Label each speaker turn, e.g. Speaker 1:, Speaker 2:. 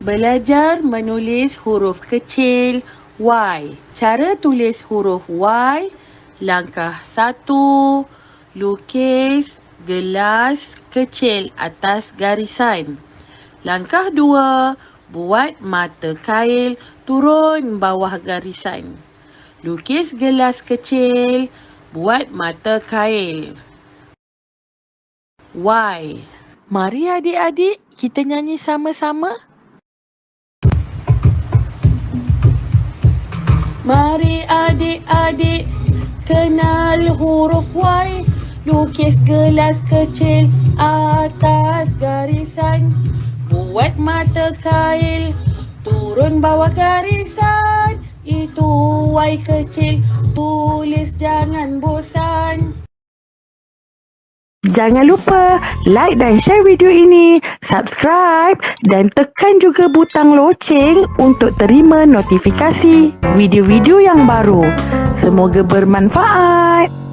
Speaker 1: Belajar menulis huruf kecil Y. Cara tulis huruf Y. Langkah satu, lukis gelas kecil atas garisan. Langkah dua, buat mata kail turun bawah garisan. Lukis gelas kecil, buat mata kail. Y. Mari adik-adik kita nyanyi sama-sama. Mari adik-adik kenal huruf Y Lukis gelas kecil atas garisan Buat mata kail turun bawah garisan Itu Y kecil Jangan lupa like dan share video ini, subscribe dan tekan juga butang loceng untuk terima notifikasi video-video yang baru. Semoga bermanfaat.